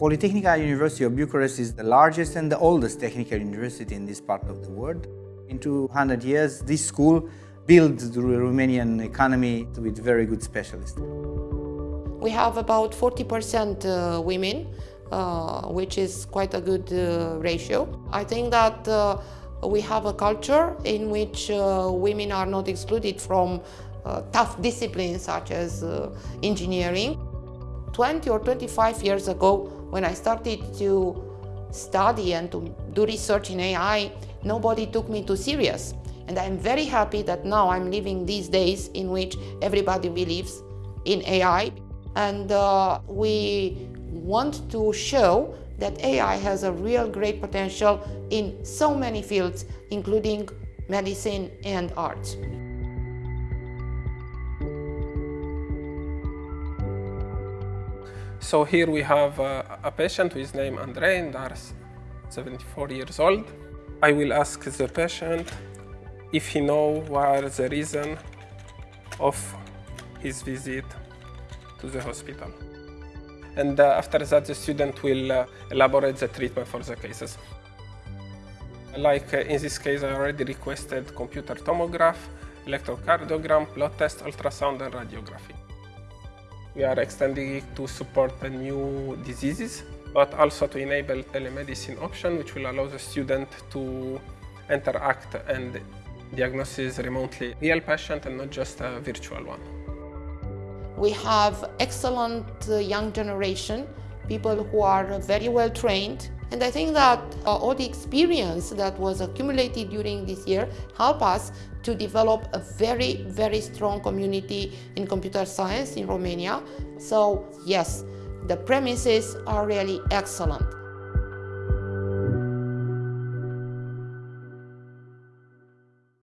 Politehnica University of Bucharest is the largest and the oldest technical university in this part of the world. In 200 years, this school built the Romanian economy with very good specialists. We have about 40% uh, women, uh, which is quite a good uh, ratio. I think that uh, we have a culture in which uh, women are not excluded from uh, tough disciplines such as engineering. 20 or 25 years ago, when I started to study and to do research in AI, nobody took me too serious. And I'm very happy that now I'm living these days in which everybody believes in AI. And uh, we want to show that AI has a real great potential in so many fields, including medicine and art. So here we have uh, a patient who is named Andrei and are 74 years old. I will ask the patient if he know what the reason of his visit to the hospital. And uh, after that, the student will uh, elaborate the treatment for the cases. Like uh, in this case, I already requested computer tomograph, electrocardiogram, blood test, ultrasound, and radiography. We are extending it to support the new diseases, but also to enable telemedicine option, which will allow the student to interact and diagnose remotely real patient and not just a virtual one. We have excellent uh, young generation, people who are very well trained, and I think that uh, all the experience that was accumulated during this year help us to develop a very, very strong community in computer science in Romania. So yes, the premises are really excellent.